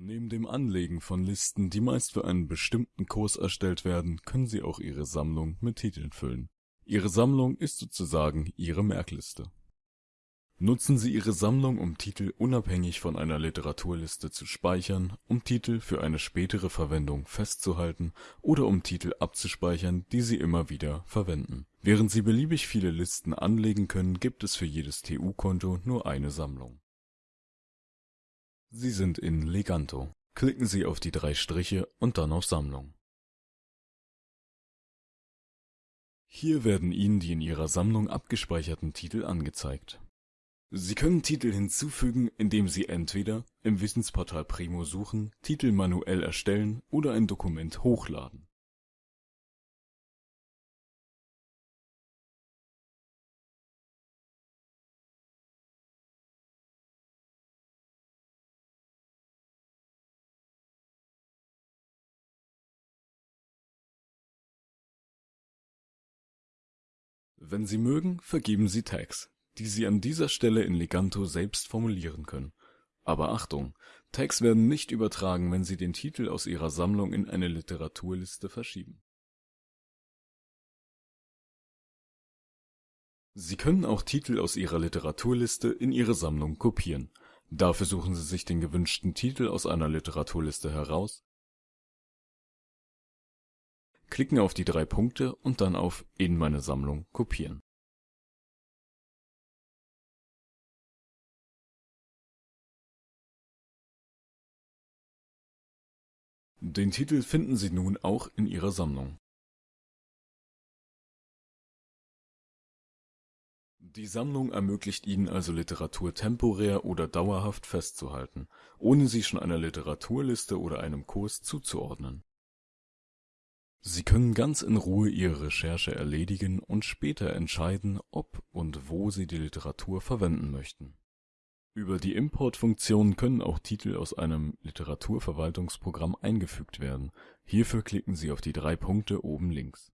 Neben dem Anlegen von Listen, die meist für einen bestimmten Kurs erstellt werden, können Sie auch Ihre Sammlung mit Titeln füllen. Ihre Sammlung ist sozusagen Ihre Merkliste. Nutzen Sie Ihre Sammlung, um Titel unabhängig von einer Literaturliste zu speichern, um Titel für eine spätere Verwendung festzuhalten oder um Titel abzuspeichern, die Sie immer wieder verwenden. Während Sie beliebig viele Listen anlegen können, gibt es für jedes TU-Konto nur eine Sammlung Sie sind in Leganto. Klicken Sie auf die drei Striche und dann auf Sammlung. Hier werden Ihnen die in Ihrer Sammlung abgespeicherten Titel angezeigt. Sie können Titel hinzufügen, indem Sie entweder im Wissensportal Primo suchen, Titel manuell erstellen oder ein Dokument hochladen Wenn Sie mögen, vergeben Sie Tags, die Sie an dieser Stelle in Leganto selbst formulieren können. Aber Achtung, Tags werden nicht übertragen, wenn Sie den Titel aus Ihrer Sammlung in eine Literaturliste verschieben. Sie können auch Titel aus Ihrer Literaturliste in Ihre Sammlung kopieren. Dafür suchen Sie sich den gewünschten Titel aus einer Literaturliste heraus Klicken auf die drei Punkte und dann auf In meine Sammlung kopieren. Den Titel finden Sie nun auch in Ihrer Sammlung. Die Sammlung ermöglicht Ihnen also Literatur temporär oder dauerhaft festzuhalten, ohne sie schon einer Literaturliste oder einem Kurs zuzuordnen Sie können ganz in Ruhe Ihre Recherche erledigen und später entscheiden, ob und wo Sie die Literatur verwenden möchten. Über die Import-Funktion können auch Titel aus einem Literaturverwaltungsprogramm eingefügt werden. Hierfür klicken Sie auf die drei Punkte oben links